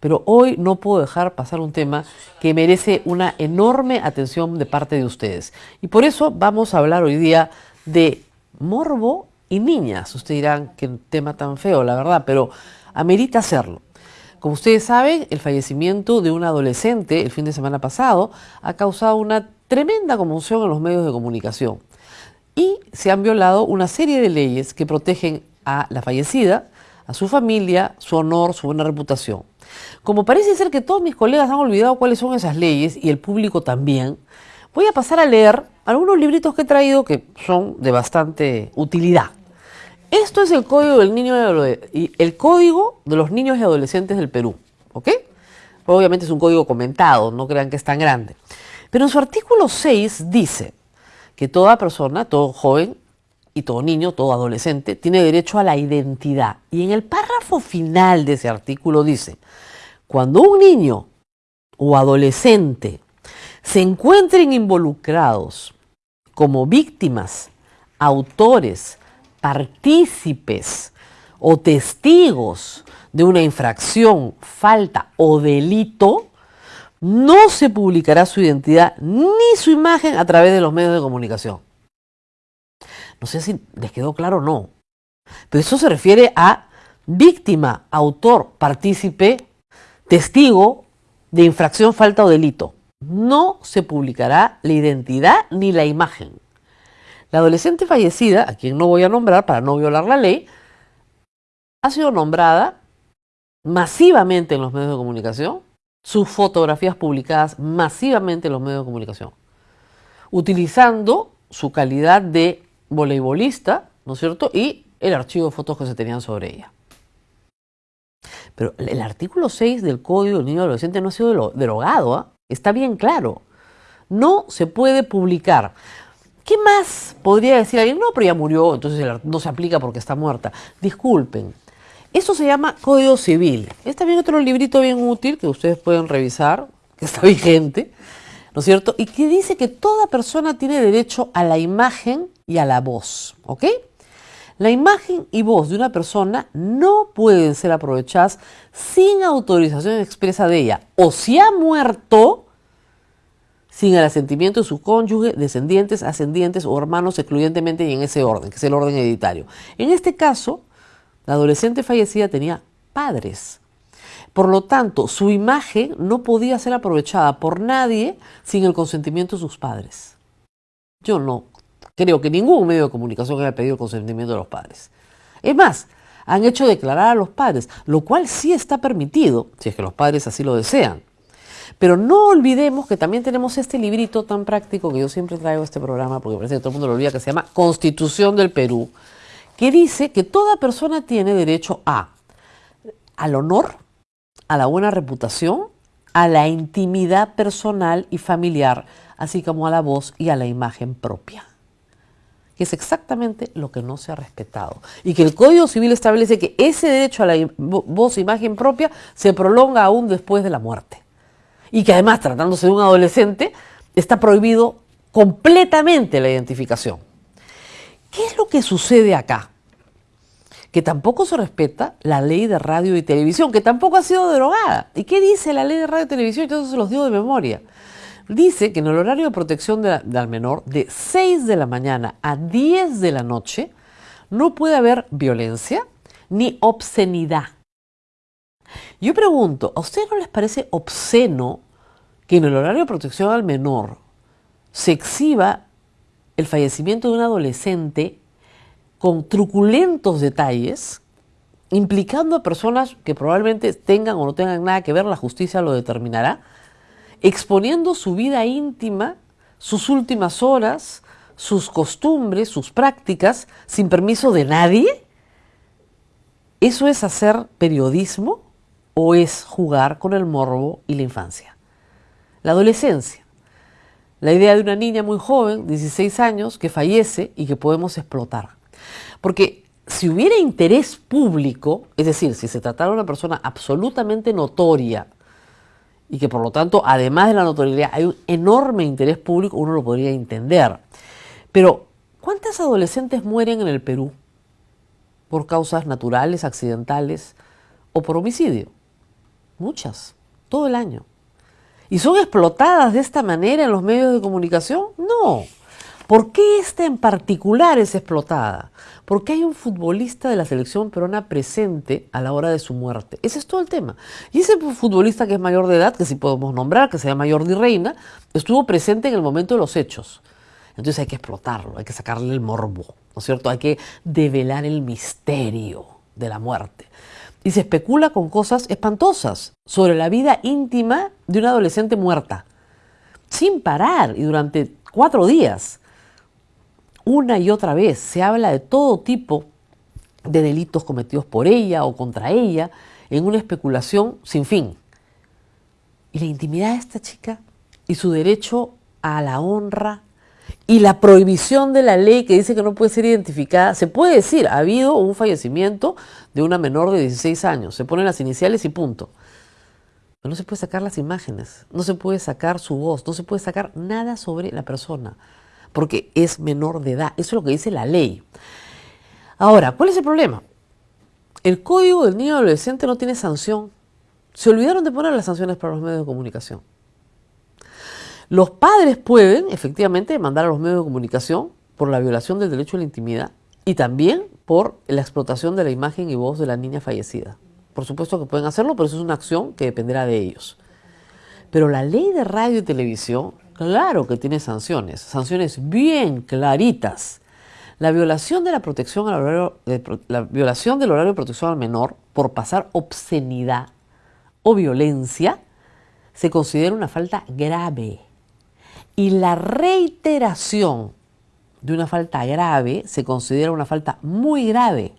Pero hoy no puedo dejar pasar un tema que merece una enorme atención de parte de ustedes. Y por eso vamos a hablar hoy día de morbo y niñas. Ustedes dirán, qué tema tan feo, la verdad, pero amerita hacerlo. Como ustedes saben, el fallecimiento de un adolescente el fin de semana pasado ha causado una tremenda conmoción en los medios de comunicación. Y se han violado una serie de leyes que protegen a la fallecida, a su familia, su honor, su buena reputación. Como parece ser que todos mis colegas han olvidado cuáles son esas leyes y el público también, voy a pasar a leer algunos libritos que he traído que son de bastante utilidad. Esto es el código del niño y el código de los niños y adolescentes del Perú, ¿ok? Obviamente es un código comentado, no crean que es tan grande. Pero en su artículo 6 dice que toda persona, todo joven todo niño, todo adolescente, tiene derecho a la identidad. Y en el párrafo final de ese artículo dice, cuando un niño o adolescente se encuentren involucrados como víctimas, autores, partícipes o testigos de una infracción, falta o delito, no se publicará su identidad ni su imagen a través de los medios de comunicación. No sé si les quedó claro o no, pero eso se refiere a víctima, autor, partícipe testigo de infracción, falta o delito. No se publicará la identidad ni la imagen. La adolescente fallecida, a quien no voy a nombrar para no violar la ley, ha sido nombrada masivamente en los medios de comunicación, sus fotografías publicadas masivamente en los medios de comunicación, utilizando su calidad de voleibolista, ¿no es cierto? Y el archivo de fotos que se tenían sobre ella. Pero el artículo 6 del Código del Niño y Adolescente no ha sido derogado, ¿ah? está bien claro. No se puede publicar. ¿Qué más podría decir alguien? No, pero ya murió, entonces no se aplica porque está muerta. Disculpen. Eso se llama Código Civil. Es también otro librito bien útil que ustedes pueden revisar, que está vigente, ¿no es cierto? Y que dice que toda persona tiene derecho a la imagen y a la voz, ¿ok? La imagen y voz de una persona no pueden ser aprovechadas sin autorización expresa de ella. O si ha muerto, sin el asentimiento de su cónyuge, descendientes, ascendientes o hermanos, excluyentemente y en ese orden, que es el orden hereditario. En este caso, la adolescente fallecida tenía padres. Por lo tanto, su imagen no podía ser aprovechada por nadie sin el consentimiento de sus padres. Yo no Creo que ningún medio de comunicación haya pedido el consentimiento de los padres. Es más, han hecho declarar a los padres, lo cual sí está permitido, si es que los padres así lo desean. Pero no olvidemos que también tenemos este librito tan práctico que yo siempre traigo a este programa, porque parece que todo el mundo lo olvida, que se llama Constitución del Perú, que dice que toda persona tiene derecho a al honor, a la buena reputación, a la intimidad personal y familiar, así como a la voz y a la imagen propia que es exactamente lo que no se ha respetado. Y que el Código Civil establece que ese derecho a la voz e imagen propia se prolonga aún después de la muerte. Y que además, tratándose de un adolescente, está prohibido completamente la identificación. ¿Qué es lo que sucede acá? Que tampoco se respeta la ley de radio y televisión, que tampoco ha sido derogada. ¿Y qué dice la ley de radio y televisión? Yo se los digo de memoria dice que en el horario de protección del menor, de 6 de la mañana a 10 de la noche, no puede haber violencia ni obscenidad. Yo pregunto, ¿a ustedes no les parece obsceno que en el horario de protección al menor se exhiba el fallecimiento de un adolescente con truculentos detalles, implicando a personas que probablemente tengan o no tengan nada que ver, la justicia lo determinará, exponiendo su vida íntima, sus últimas horas, sus costumbres, sus prácticas, sin permiso de nadie? ¿Eso es hacer periodismo o es jugar con el morbo y la infancia? La adolescencia. La idea de una niña muy joven, 16 años, que fallece y que podemos explotar. Porque si hubiera interés público, es decir, si se tratara de una persona absolutamente notoria, y que por lo tanto, además de la notoriedad, hay un enorme interés público, uno lo podría entender. Pero, ¿cuántas adolescentes mueren en el Perú por causas naturales, accidentales o por homicidio? Muchas, todo el año. ¿Y son explotadas de esta manera en los medios de comunicación? No. ¿Por qué esta en particular es explotada? Porque hay un futbolista de la selección peruana presente a la hora de su muerte. Ese es todo el tema. Y ese futbolista que es mayor de edad, que sí podemos nombrar, que se llama Jordi Reina, estuvo presente en el momento de los hechos. Entonces hay que explotarlo, hay que sacarle el morbo, ¿no es cierto? Hay que develar el misterio de la muerte. Y se especula con cosas espantosas sobre la vida íntima de una adolescente muerta, sin parar y durante cuatro días. Una y otra vez se habla de todo tipo de delitos cometidos por ella o contra ella en una especulación sin fin. Y la intimidad de esta chica y su derecho a la honra y la prohibición de la ley que dice que no puede ser identificada, se puede decir, ha habido un fallecimiento de una menor de 16 años, se ponen las iniciales y punto. Pero no se puede sacar las imágenes, no se puede sacar su voz, no se puede sacar nada sobre la persona, porque es menor de edad, eso es lo que dice la ley. Ahora, ¿cuál es el problema? El código del niño adolescente no tiene sanción. Se olvidaron de poner las sanciones para los medios de comunicación. Los padres pueden efectivamente demandar a los medios de comunicación por la violación del derecho a la intimidad y también por la explotación de la imagen y voz de la niña fallecida. Por supuesto que pueden hacerlo, pero eso es una acción que dependerá de ellos. Pero la ley de radio y televisión, claro que tiene sanciones, sanciones bien claritas. La violación de la protección al horario, la violación del horario de protección al menor por pasar obscenidad o violencia se considera una falta grave y la reiteración de una falta grave se considera una falta muy grave.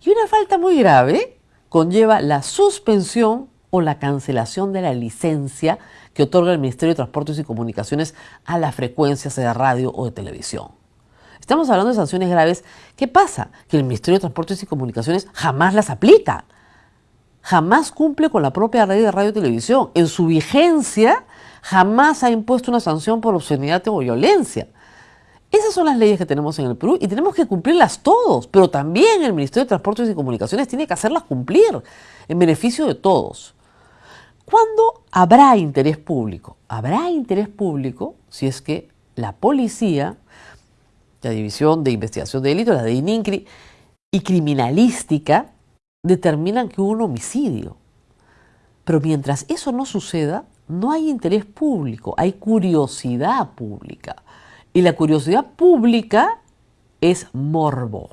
Y una falta muy grave conlleva la suspensión o la cancelación de la licencia que otorga el Ministerio de Transportes y Comunicaciones a las frecuencias de radio o de televisión. Estamos hablando de sanciones graves. ¿Qué pasa? Que el Ministerio de Transportes y Comunicaciones jamás las aplica. Jamás cumple con la propia ley de radio y televisión. En su vigencia jamás ha impuesto una sanción por obscenidad o violencia. Esas son las leyes que tenemos en el Perú y tenemos que cumplirlas todos, pero también el Ministerio de Transportes y Comunicaciones tiene que hacerlas cumplir en beneficio de todos. ¿Cuándo habrá interés público? Habrá interés público si es que la policía, la División de Investigación de Delitos, la de ININCRI y criminalística determinan que hubo un homicidio. Pero mientras eso no suceda, no hay interés público, hay curiosidad pública. Y la curiosidad pública es morbo,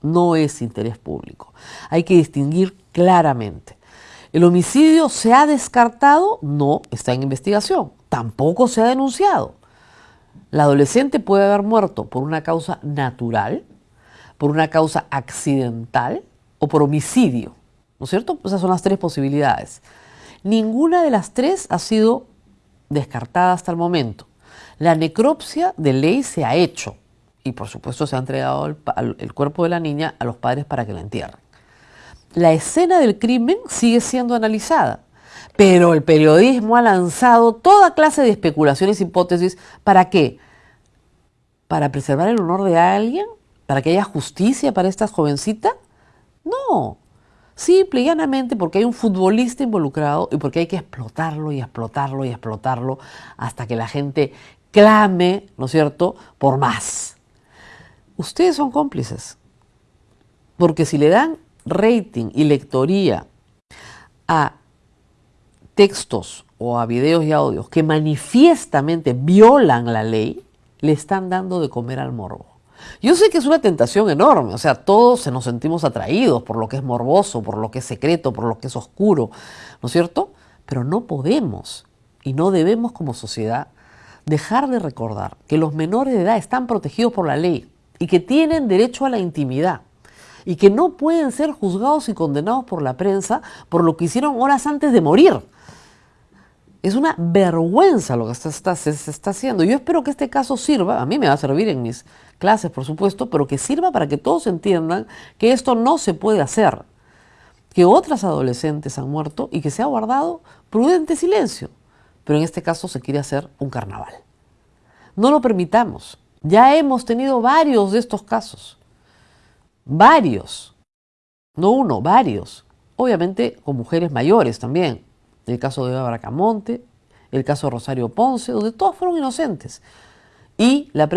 no es interés público. Hay que distinguir claramente. ¿El homicidio se ha descartado? No, está en investigación. Tampoco se ha denunciado. La adolescente puede haber muerto por una causa natural, por una causa accidental o por homicidio. ¿No es cierto? Esas son las tres posibilidades. Ninguna de las tres ha sido descartada hasta el momento. La necropsia de ley se ha hecho y por supuesto se ha entregado el, cuerpo de la niña a los padres para que la entierren. La escena del crimen sigue siendo analizada, pero el periodismo ha lanzado toda clase de especulaciones, hipótesis, ¿para qué? ¿Para preservar el honor de alguien? ¿Para que haya justicia para esta jovencita? No, Simple y llanamente porque hay un futbolista involucrado y porque hay que explotarlo y explotarlo y explotarlo hasta que la gente clame, ¿no es cierto?, por más. Ustedes son cómplices. Porque si le dan rating y lectoría a textos o a videos y audios que manifiestamente violan la ley, le están dando de comer al morbo. Yo sé que es una tentación enorme, o sea, todos se nos sentimos atraídos por lo que es morboso, por lo que es secreto, por lo que es oscuro, ¿no es cierto? Pero no podemos y no debemos como sociedad dejar de recordar que los menores de edad están protegidos por la ley y que tienen derecho a la intimidad y que no pueden ser juzgados y condenados por la prensa por lo que hicieron horas antes de morir. Es una vergüenza lo que se está, haciendo. Yo espero que este caso sirva, a mí me va a servir en mis clases, por supuesto, pero que sirva para que todos entiendan que esto no se puede hacer, que otras adolescentes han muerto y que se ha guardado prudente silencio. Pero en este caso se quiere hacer un carnaval. No lo permitamos. Ya hemos tenido varios de estos casos. Varios. No uno, varios obviamente con mujeres mayores también. El caso de Eva el caso de Rosario Ponce, donde todos fueron inocentes. Y la